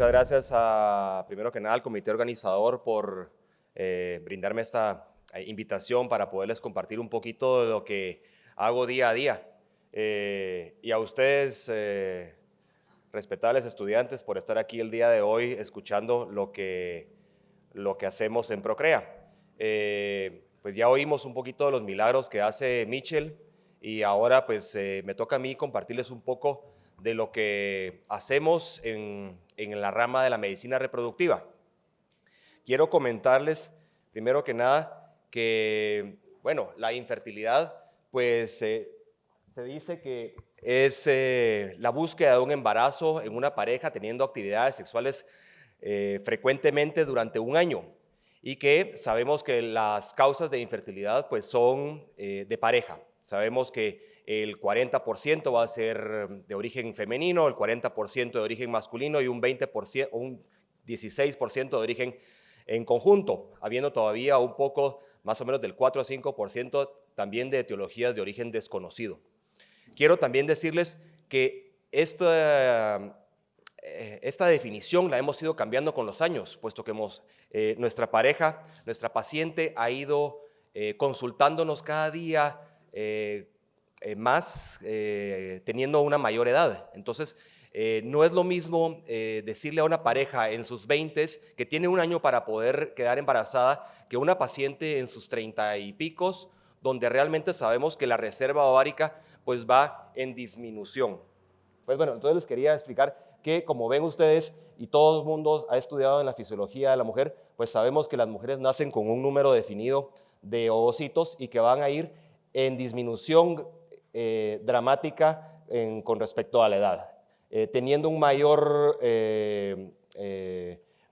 Muchas gracias a, primero que nada, al comité organizador por eh, brindarme esta eh, invitación para poderles compartir un poquito de lo que hago día a día. Eh, y a ustedes, respetables estudiantes, por estar aquí el día de hoy escuchando lo que, lo que hacemos en Procrea. pues ya oímos un poquito de los milagros que hace Mitchell y ahora pues me toca a mí compartirles un poco de lo que hacemos en, la rama de la medicina reproductiva. Quiero comentarles, primero que nada, que, bueno, la infertilidad, pues eh, se dice que es eh, la búsqueda de un embarazo en una pareja teniendo actividades sexuales eh, frecuentemente durante un año y que sabemos que las causas de infertilidad pues son de pareja. Sabemos que el 40% va a ser de origen femenino, el 40% de origen masculino y un 20%, un 16% de origen en conjunto, habiendo todavía un poco, más o menos del 4 a 5% también de etiologías de origen desconocido. Quiero también decirles que esta, eh, esta definición la hemos ido cambiando con los años, puesto que hemos, eh, nuestra pareja, nuestra paciente ha ido eh, consultándonos cada día, más eh, teniendo una mayor edad. Entonces, eh, no es lo mismo decirle a una pareja en sus 20 que tiene un año para poder quedar embarazada que una paciente en sus 30 y picos, donde realmente sabemos que la reserva ovárica pues va en disminución. Pues bueno, entonces les quería explicar que como ven ustedes y todo el mundo ha estudiado en la fisiología de la mujer, pues sabemos que las mujeres nacen con un número definido de ovocitos y que van a ir en disminución eh, dramática con respecto a la edad, eh, teniendo un mayor eh,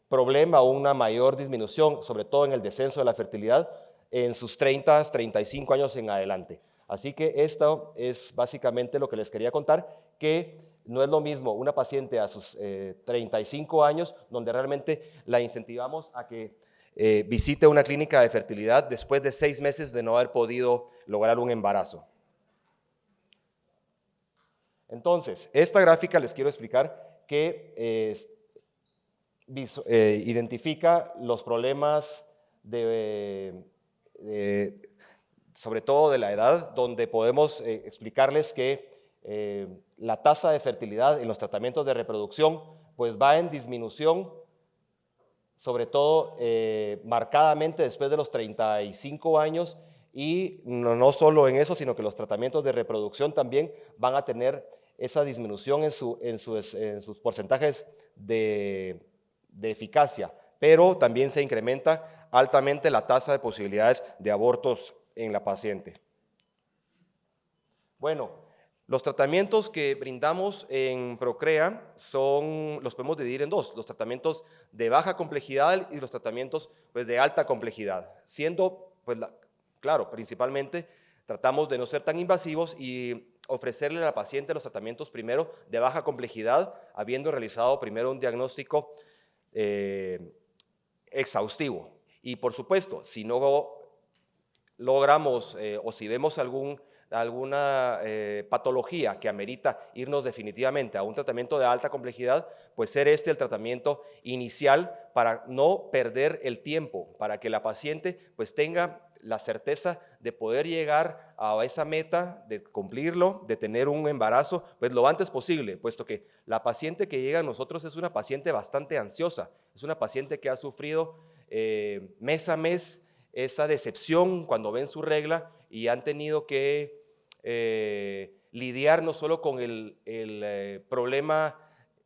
problema o una mayor disminución, sobre todo en el descenso de la fertilidad, en sus 30, 35 años en adelante. Así que esto es básicamente lo que les quería contar, que no es lo mismo una paciente a sus 35 años, donde realmente la incentivamos a que visite una clínica de fertilidad después de seis meses de no haber podido lograr un embarazo. Entonces, esta gráfica les quiero explicar que eh, identifica los problemas de, sobre todo de la edad, donde podemos eh, explicarles que eh, la tasa de fertilidad en los tratamientos de reproducción pues va en disminución, sobre todo marcadamente después de los 35 años y no, solo en eso, sino que los tratamientos de reproducción también van a tener esa disminución en, sus porcentajes de, eficacia, pero también se incrementa altamente la tasa de posibilidades de abortos en la paciente. Bueno, los tratamientos que brindamos en Procrea son, los podemos dividir en dos, los tratamientos de baja complejidad y los tratamientos pues, de alta complejidad, siendo pues, la, Claro, principalmente tratamos de no ser tan invasivos y ofrecerle a la paciente los tratamientos primero de baja complejidad, habiendo realizado primero un diagnóstico eh, exhaustivo. Y por supuesto, si no logramos eh, o si vemos algún, alguna eh, patología que amerita irnos definitivamente a un tratamiento de alta complejidad, pues ser este el tratamiento inicial para no perder el tiempo, para que la paciente pues tenga la certeza de poder llegar a esa meta, de cumplirlo, de tener un embarazo, pues lo antes posible, puesto que la paciente que llega a nosotros es una paciente bastante ansiosa, es una paciente que ha sufrido eh, mes a mes esa decepción cuando ven su regla y han tenido que eh, lidiar no solo con el, eh, problema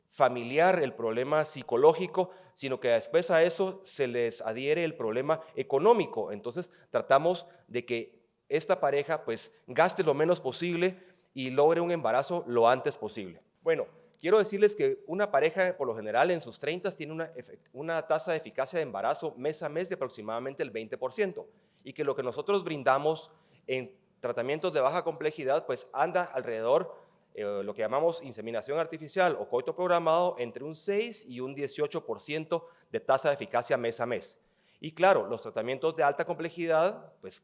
familiar, el problema psicológico, sino que después a eso se les adhiere el problema económico. Entonces tratamos de que esta pareja pues gaste lo menos posible y logre un embarazo lo antes posible. Bueno, quiero decirles que una pareja por lo general en sus 30 tiene una, una tasa de eficacia de embarazo mes a mes de aproximadamente el 20% y que lo que nosotros brindamos en tratamientos de baja complejidad pues anda alrededor eh, lo que llamamos inseminación artificial o coito programado entre un 6 y un 18% de tasa de eficacia mes a mes. Y claro, los tratamientos de alta complejidad, pues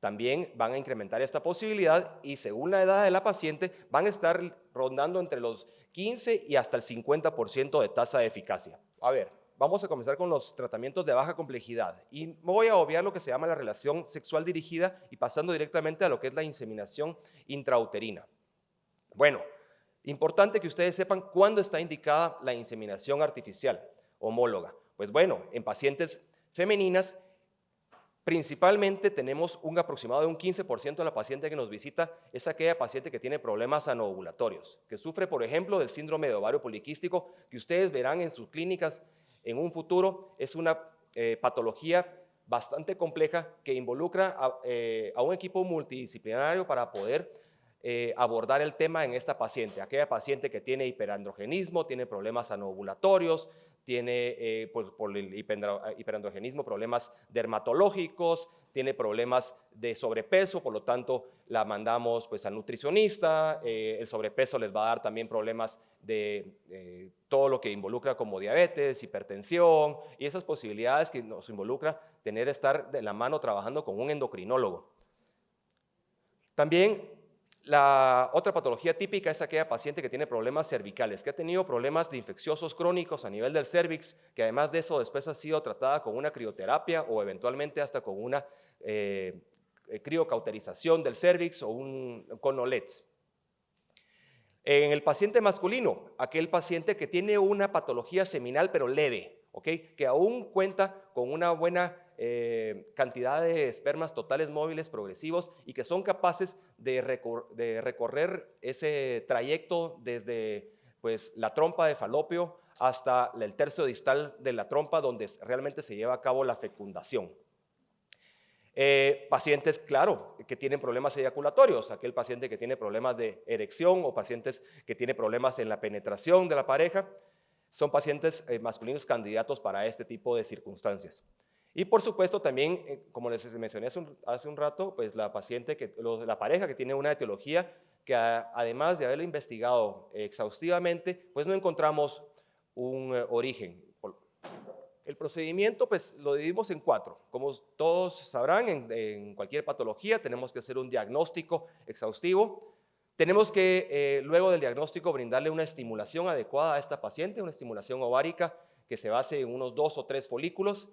también van a incrementar esta posibilidad y según la edad de la paciente van a estar rondando entre los 15 y hasta el 50% de tasa de eficacia. A ver, vamos a comenzar con los tratamientos de baja complejidad y voy a obviar lo que se llama la relación sexual dirigida y pasando directamente a lo que es la inseminación intrauterina. Bueno, importante que ustedes sepan cuándo está indicada la inseminación artificial homóloga. Pues bueno, en pacientes femeninas Principalmente tenemos un aproximado de un 15% de la paciente que nos visita es aquella paciente que tiene problemas anovulatorios, que sufre, por ejemplo, del síndrome de ovario poliquístico, que ustedes verán en sus clínicas en un futuro. Es una eh, patología bastante compleja que involucra eh, a, un equipo multidisciplinario para poder eh, abordar el tema en esta paciente. Aquella paciente que tiene hiperandrogenismo, tiene problemas anovulatorios, tiene eh, por, el hiperandrogenismo problemas dermatológicos, tiene problemas de sobrepeso, por lo tanto la mandamos pues al nutricionista, eh, el sobrepeso les va a dar también problemas de eh, todo lo que involucra como diabetes, hipertensión y esas posibilidades que nos involucra tener estar de la mano trabajando con un endocrinólogo. También la otra patología típica es aquella paciente que tiene problemas cervicales, que ha tenido problemas de infecciosos crónicos a nivel del cervix, que además de eso después ha sido tratada con una crioterapia o eventualmente hasta con una eh, criocauterización del cervix o un conolets. En el paciente masculino, aquel paciente que tiene una patología seminal pero leve, que aún cuenta con una buena eh, cantidad de espermas totales móviles progresivos y que son capaces de, recorrer ese trayecto desde pues, la trompa de falopio hasta el tercio distal de la trompa donde realmente se lleva a cabo la fecundación. Eh, pacientes, claro, que tienen problemas eyaculatorios, aquel paciente que tiene problemas de erección o pacientes que tienen problemas en la penetración de la pareja, son pacientes eh, masculinos candidatos para este tipo de circunstancias. Y por supuesto también, eh, como les mencioné hace un, rato, pues la paciente, que, la pareja que tiene una etiología que además de haberla investigado exhaustivamente, pues no encontramos un eh, origen. El procedimiento pues lo dividimos en cuatro. Como todos sabrán, en, cualquier patología tenemos que hacer un diagnóstico exhaustivo. Tenemos que eh, luego del diagnóstico brindarle una estimulación adecuada a esta paciente, una estimulación ovárica que se base en unos dos o tres folículos.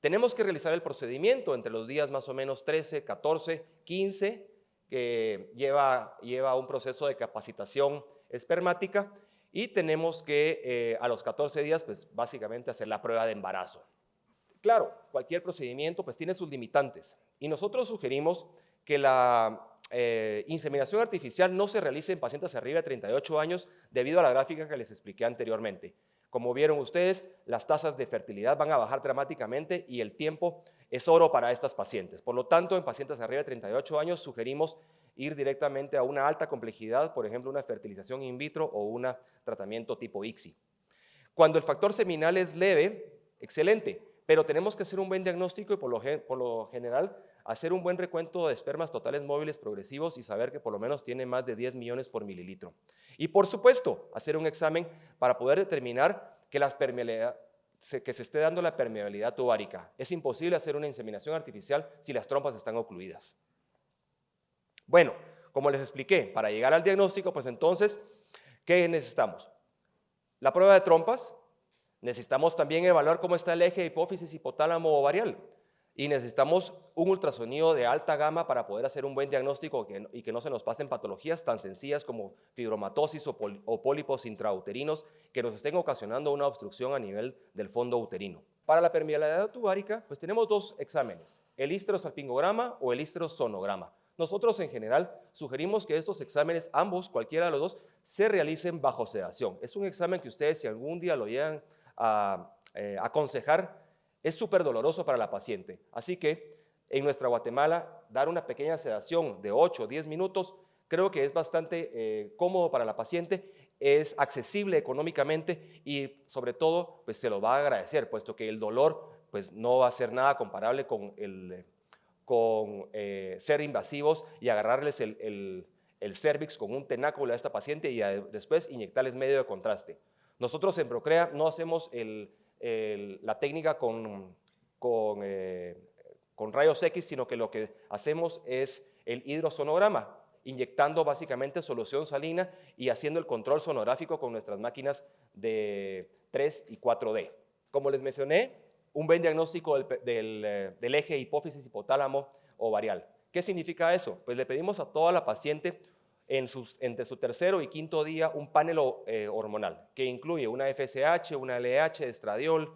Tenemos que realizar el procedimiento entre los días más o menos 13, 14, 15, que lleva, lleva un proceso de capacitación espermática y tenemos que eh, a los 14 días, pues básicamente hacer la prueba de embarazo. Claro, cualquier procedimiento pues tiene sus limitantes y nosotros sugerimos que la eh, inseminación artificial no se realice en pacientes arriba de 38 años debido a la gráfica que les expliqué anteriormente. Como vieron ustedes, las tasas de fertilidad van a bajar dramáticamente y el tiempo es oro para estas pacientes. Por lo tanto, en pacientes arriba de 38 años sugerimos ir directamente a una alta complejidad, por ejemplo, una fertilización in vitro o un tratamiento tipo ICSI. Cuando el factor seminal es leve, excelente, pero tenemos que hacer un buen diagnóstico y por lo general hacer un buen recuento de espermas totales móviles progresivos y saber que por lo menos tiene más de 10 millones por mililitro. Y por supuesto, hacer un examen para poder determinar que, las que se esté dando la permeabilidad tubárica. Es imposible hacer una inseminación artificial si las trompas están ocluidas. Bueno, como les expliqué, para llegar al diagnóstico, pues entonces, ¿qué necesitamos? La prueba de trompas, necesitamos también evaluar cómo está el eje hipófisis hipotálamo ovarial y necesitamos un ultrasonido de alta gama para poder hacer un buen diagnóstico y que no se nos pasen patologías tan sencillas como fibromatosis o, pólipos intrauterinos que nos estén ocasionando una obstrucción a nivel del fondo uterino. Para la permeabilidad tubárica, pues tenemos dos exámenes, el histerosalpingograma o el histerosonograma. Nosotros en general sugerimos que estos exámenes, ambos, cualquiera de los dos, se realicen bajo sedación. Es un examen que ustedes si algún día lo llegan a eh, aconsejar, es súper doloroso para la paciente. Así que en nuestra Guatemala, dar una pequeña sedación de 8 o 10 minutos creo que es bastante eh, cómodo para la paciente, es accesible económicamente y sobre todo pues se lo va a agradecer, puesto que el dolor pues no va a ser nada comparable con, el, con eh, ser invasivos y agarrarles el, el, cervix con un tenáculo a esta paciente y después inyectarles medio de contraste. Nosotros en Procrea no hacemos el, la técnica con, eh, con, rayos X, sino que lo que hacemos es el hidrosonograma. inyectando básicamente solución salina y haciendo el control sonográfico con nuestras máquinas de 3 y 4D. Como les mencioné, un buen diagnóstico del, eh, del, eje hipófisis hipotálamo ovarial. ¿Qué significa eso? Pues le pedimos a toda la paciente en entre su tercero y quinto día un panel eh, hormonal que incluye una FSH, una LH, estradiol,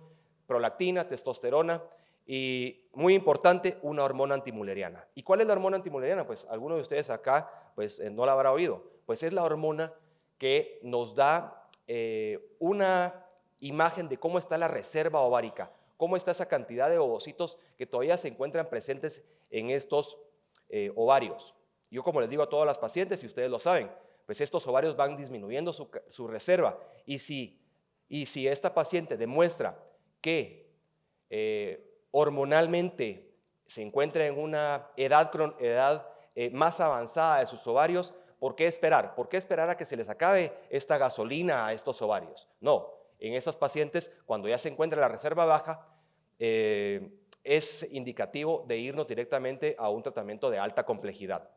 prolactina, testosterona y muy importante, una hormona antimuleriana. ¿Y cuál es la hormona antimuleriana? Pues algunos de ustedes acá pues eh, no la habrá oído. Pues es la hormona que nos da eh, una imagen de cómo está la reserva ovárica, cómo está esa cantidad de ovocitos que todavía se encuentran presentes en estos ovarios. Yo como les digo a todas las pacientes, y ustedes lo saben, pues estos ovarios van disminuyendo su, reserva. Y si, esta paciente demuestra que eh, hormonalmente se encuentra en una edad, edad eh, más avanzada de sus ovarios, ¿por qué esperar? ¿Por qué esperar a que se les acabe esta gasolina a estos ovarios? No, en esas pacientes, cuando ya se encuentra la reserva baja, eh, es indicativo de irnos directamente a un tratamiento de alta complejidad.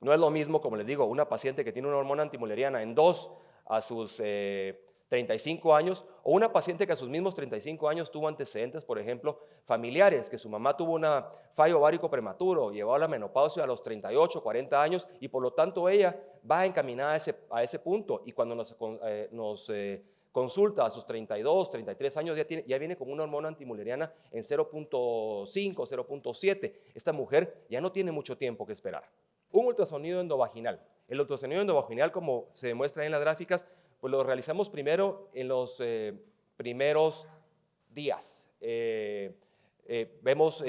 No es lo mismo, como les digo, una paciente que tiene una hormona antimuleriana en 2 a sus 35 eh, años o una paciente que a sus mismos 35 años tuvo antecedentes, por ejemplo, familiares, que su mamá tuvo un fallo ovárico prematuro, llevó a la menopausia a los 38, 40 años y por lo tanto ella va encaminada a ese, a ese punto y cuando nos, eh, nos eh, consulta a sus 32, 33 años, ya, tiene, ya viene con una hormona antimuleriana en 0.5, 0.7. Esta mujer ya no tiene mucho tiempo que esperar. Un ultrasonido endovaginal. El ultrasonido endovaginal, como se demuestra en las gráficas, pues lo realizamos primero en los eh, primeros días. Eh, eh, vemos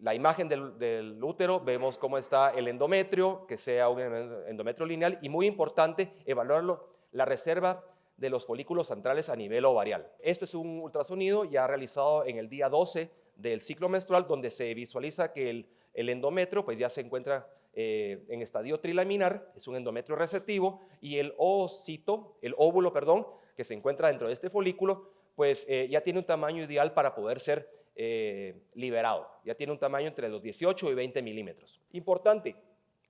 la imagen del, útero, vemos cómo está el endometrio, que sea un endometrio lineal y muy importante evaluarlo, la reserva de los folículos centrales a nivel ovarial. Esto es un ultrasonido ya realizado en el día 12 del ciclo menstrual, donde se visualiza que el, el endometrio pues ya se encuentra eh, en estadio trilaminar, es un endometrio receptivo, y el el óvulo, perdón, que se encuentra dentro de este folículo, pues eh, ya tiene un tamaño ideal para poder ser eh, liberado. Ya tiene un tamaño entre los 18 y 20 milímetros. Importante,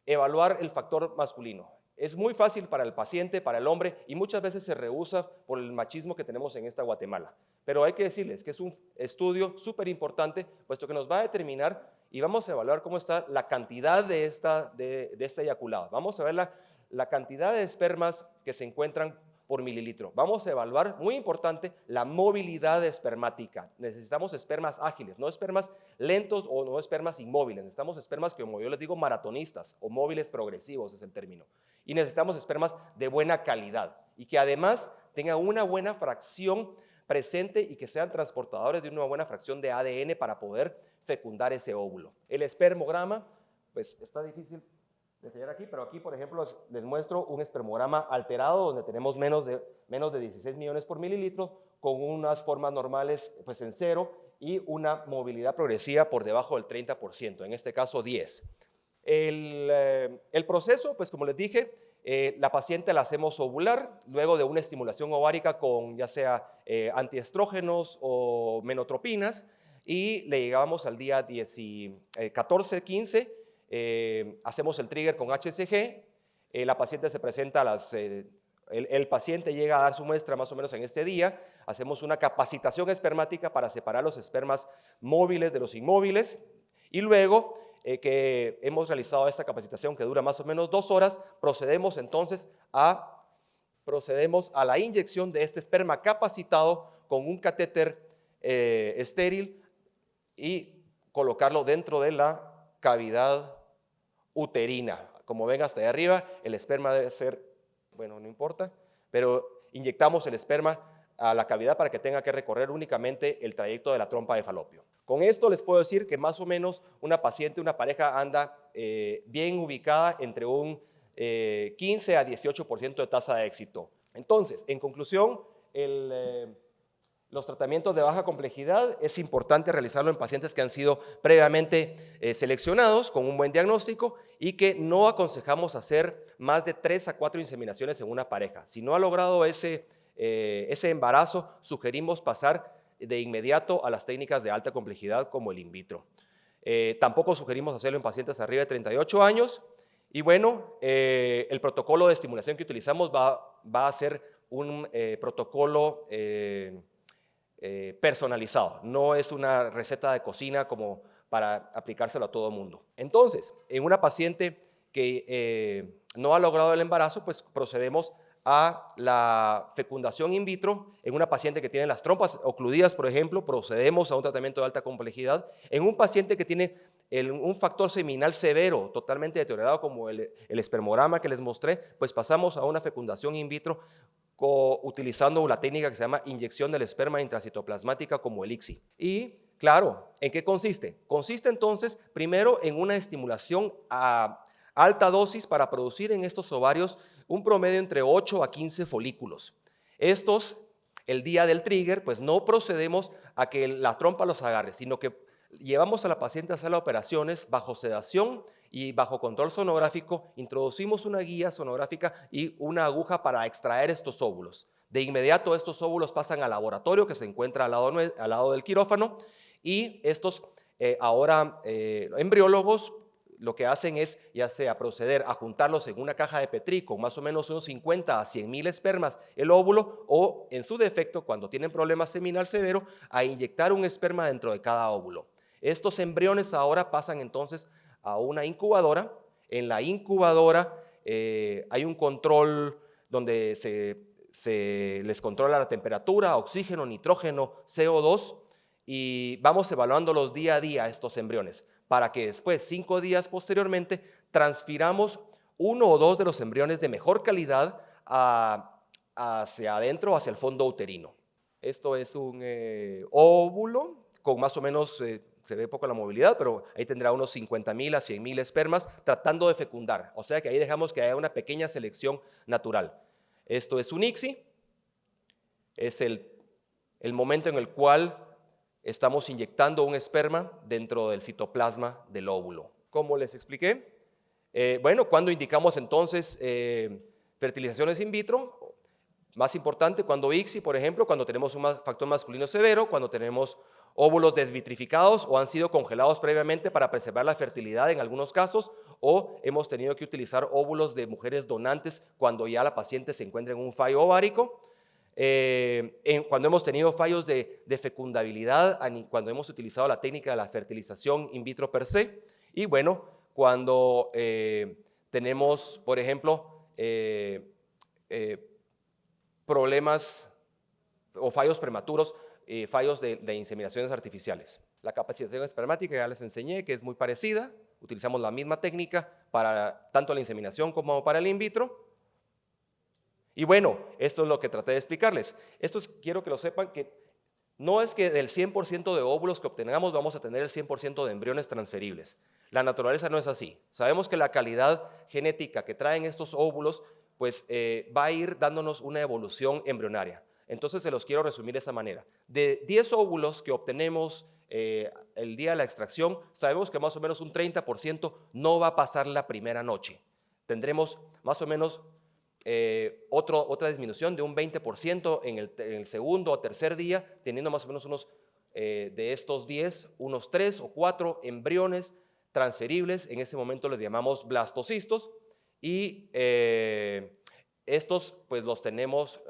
evaluar el factor masculino. Es muy fácil para el paciente, para el hombre, y muchas veces se rehúsa por el machismo que tenemos en esta Guatemala. Pero hay que decirles que es un estudio súper importante, puesto que nos va a determinar y vamos a evaluar cómo está la cantidad de esta, de, de esta eyaculada. Vamos a ver la, la cantidad de espermas que se encuentran por mililitro. Vamos a evaluar, muy importante, la movilidad espermática. Necesitamos espermas ágiles, no espermas lentos o no espermas inmóviles. Necesitamos espermas que, como yo les digo, maratonistas o móviles progresivos es el término. Y necesitamos espermas de buena calidad y que además tengan una buena fracción presente y que sean transportadores de una buena fracción de ADN para poder fecundar ese óvulo. El espermograma, pues está difícil de enseñar aquí, pero aquí, por ejemplo, les muestro un espermograma alterado donde tenemos menos de, menos de 16 millones por mililitro con unas formas normales pues en cero y una movilidad progresiva por debajo del 30%, en este caso 10. El, eh, el proceso, pues como les dije, eh, la paciente la hacemos ovular luego de una estimulación ovárica con ya sea eh, antiestrógenos o menotropinas y le llegamos al día 14, 15, eh, eh, hacemos el trigger con HCG, la paciente se presenta. El, el, paciente llega a dar su muestra más o menos en este día, hacemos una capacitación espermática para separar los espermas móviles de los inmóviles y luego que hemos realizado esta capacitación que dura más o menos dos horas, procedemos entonces a, procedemos a la inyección de este esperma capacitado con un catéter estéril y colocarlo dentro de la cavidad uterina. Como ven hasta ahí arriba, el esperma debe ser, bueno, no importa, pero inyectamos el esperma a la cavidad para que tenga que recorrer únicamente el trayecto de la trompa de falopio. Con esto les puedo decir que más o menos una paciente, una pareja anda eh, bien ubicada entre un 15 eh, a 18% de tasa de éxito. Entonces, en conclusión. Eh, los tratamientos de baja complejidad es importante realizarlo en pacientes que han sido previamente seleccionados con un buen diagnóstico y que no aconsejamos hacer más de 3 a 4 inseminaciones en una pareja. Si no ha logrado ese, eh, ese embarazo, sugerimos pasar de inmediato a las técnicas de alta complejidad como el in vitro. Eh, tampoco sugerimos hacerlo en pacientes arriba de 38 años Y bueno, eh, el protocolo de estimulación que utilizamos va, va a ser un eh, protocolo eh, personalizado, no es una receta de cocina como para aplicárselo a todo el mundo. Entonces, en una paciente que no ha logrado el embarazo, pues procedemos a la fecundación in vitro en una paciente que tiene las trompas ocluidas, por ejemplo, procedemos a un tratamiento de alta complejidad. En un paciente que tiene un factor seminal severo, totalmente deteriorado como el, espermograma que les mostré, pues pasamos a una fecundación in vitro utilizando una técnica que se llama inyección del esperma intracitoplasmática como el ICSI. Y claro, ¿en qué consiste? Consiste entonces primero en una estimulación a alta dosis para producir en estos ovarios un promedio entre 8 a 15 folículos. Estos, el día del trigger, pues no procedemos a que la trompa los agarre, sino que llevamos a la paciente a hacer las operaciones bajo sedación y bajo control sonográfico, introducimos una guía sonográfica y una aguja para extraer estos óvulos. De inmediato estos óvulos pasan al laboratorio que se encuentra al lado, al lado del quirófano y estos eh, ahora eh, embriólogos lo que hacen es ya sea proceder a juntarlos en una caja de Petri con más o menos unos 50 a 100 mil espermas el óvulo o en su defecto cuando tienen problemas seminal severo a inyectar un esperma dentro de cada óvulo. Estos embriones ahora pasan entonces a una incubadora. En la incubadora eh, hay un control donde se les controla la temperatura, oxígeno, nitrógeno, CO2 y vamos evaluándolos día a día estos embriones para que después, cinco días posteriormente, transfiramos uno o dos de los embriones de mejor calidad hacia adentro, hacia el fondo uterino. Esto es un eh, óvulo con más o menos, eh, se ve poco la movilidad, pero ahí tendrá unos 50 mil a 100 mil espermas tratando de fecundar. O sea que ahí dejamos que haya una pequeña selección natural. Esto es un ICSI, es el, el momento en el cual estamos inyectando un esperma dentro del citoplasma del óvulo. ¿Cómo les expliqué? Eh, bueno, cuando indicamos entonces eh, fertilizaciones in vitro, más importante cuando ICSI, por ejemplo, cuando tenemos un factor masculino severo, cuando tenemos óvulos desvitrificados o han sido congelados previamente para preservar la fertilidad en algunos casos, o hemos tenido que utilizar óvulos de mujeres donantes cuando ya la paciente se encuentra en un fallo ovárico, eh, cuando hemos tenido fallos de, fecundabilidad, cuando hemos utilizado la técnica de la fertilización in vitro per se, y bueno, cuando eh, tenemos, por ejemplo, eh, problemas o fallos prematuros, fallos de, de inseminaciones artificiales. La capacitación espermática ya les enseñé que es muy parecida, utilizamos la misma técnica para tanto la inseminación como para el in vitro, y bueno, esto es lo que traté de explicarles. Esto quiero que lo sepan que no es que del 100% de óvulos que obtengamos vamos a tener el 100% de embriones transferibles. La naturaleza no es así. Sabemos que la calidad genética que traen estos óvulos pues eh, va a ir dándonos una evolución embrionaria. Entonces se los quiero resumir de esa manera. De 10 óvulos que obtenemos eh, el día de la extracción, sabemos que más o menos un 30% no va a pasar la primera noche. Tendremos más o menos eh, otra disminución de un 20% en el, segundo o tercer día, teniendo más o menos unos eh, de estos 10, unos 3 o 4 embriones transferibles, en ese momento les llamamos blastocistos, y eh, estos pues los tenemos,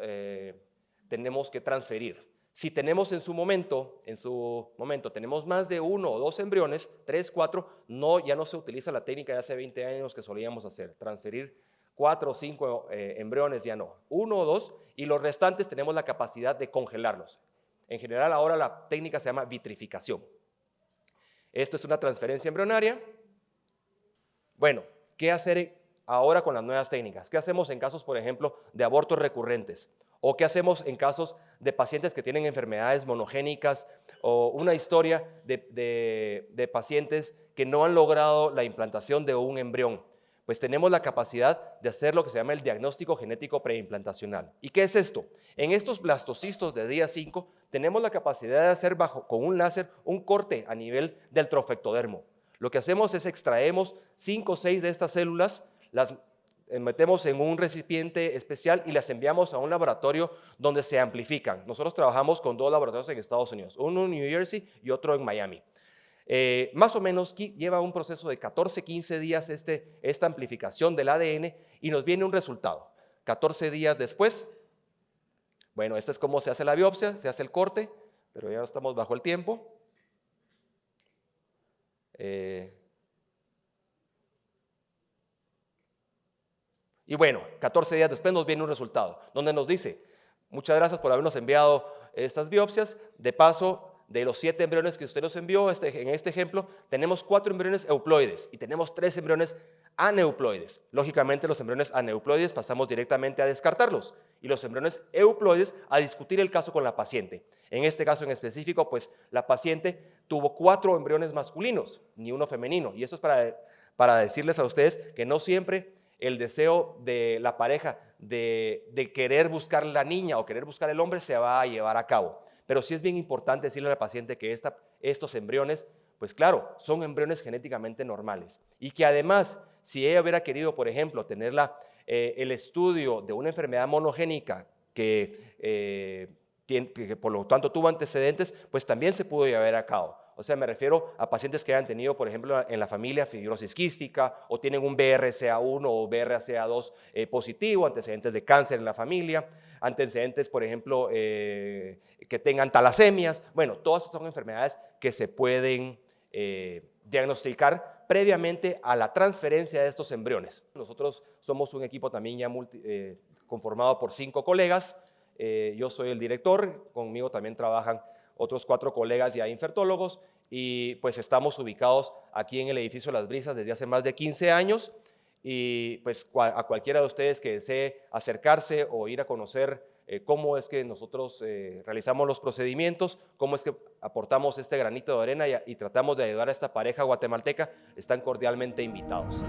tenemos que transferir. Si tenemos en su momento, en su momento, tenemos más de uno o dos embriones, tres, cuatro, no, ya no se utiliza la técnica de hace 20 años que solíamos hacer, transferir cuatro o cinco eh, embriones, ya no, uno o dos, y los restantes tenemos la capacidad de congelarlos. En general ahora la técnica se llama vitrificación. Esto es una transferencia embrionaria. Bueno, ¿qué hacer ahora con las nuevas técnicas? ¿Qué hacemos en casos, por ejemplo, de abortos recurrentes? ¿O qué hacemos en casos de pacientes que tienen enfermedades monogénicas o una historia de, de pacientes que no han logrado la implantación de un embrión? Pues tenemos la capacidad de hacer lo que se llama el diagnóstico genético preimplantacional. ¿Y qué es esto? En estos blastocistos de día 5 tenemos la capacidad de hacer bajo, con un láser un corte a nivel del trofectodermo. Lo que hacemos es extraemos 5 o 6 de estas células, las eh, metemos en un recipiente especial y las enviamos a un laboratorio donde se amplifican. Nosotros trabajamos con dos laboratorios en Estados Unidos, uno en New Jersey y otro en Miami. Eh, más o menos lleva un proceso de 14, 15 días este, esta amplificación del ADN y nos viene un resultado. 14 días después, bueno, esto es cómo se hace la biopsia, se hace el corte, pero ya estamos bajo el tiempo. Eh, y bueno, 14 días después nos viene un resultado, donde nos dice, muchas gracias por habernos enviado estas biopsias, de paso, de los siete embriones que usted nos envió, este, en este ejemplo, tenemos cuatro embriones euploides y tenemos tres embriones aneuploides. Lógicamente los embriones aneuploides pasamos directamente a descartarlos y los embriones euploides a discutir el caso con la paciente. En este caso en específico, pues la paciente tuvo cuatro embriones masculinos, ni uno femenino. Y eso es para, para decirles a ustedes que no siempre el deseo de la pareja de querer buscar la niña o querer buscar el hombre se va a llevar a cabo. Pero sí es bien importante decirle a la paciente que estos embriones, pues claro, son embriones genéticamente normales. Y que además, si ella hubiera querido, por ejemplo, tener eh, el estudio de una enfermedad monogénica que, eh, que por lo tanto tuvo antecedentes, pues también se pudo llevar a cabo. O sea, me refiero a pacientes que hayan tenido, por ejemplo, en la familia fibrosis quística o tienen un BRCA1 o BRCA2 eh, positivo, antecedentes de cáncer en la familia, antecedentes, por ejemplo, eh, que tengan talasemias. Bueno, todas son enfermedades que se pueden eh, diagnosticar previamente a la transferencia de estos embriones. Nosotros somos un equipo también ya conformado por cinco colegas. yo soy el director, conmigo también trabajan otros cuatro colegas ya infertólogos y pues estamos ubicados aquí en el edificio Las Brisas desde hace más de 15 años y pues a cualquiera de ustedes que desee acercarse o ir a conocer eh, cómo es que nosotros eh, realizamos los procedimientos, cómo es que aportamos este granito de arena y, y tratamos de ayudar a esta pareja guatemalteca, están cordialmente invitados.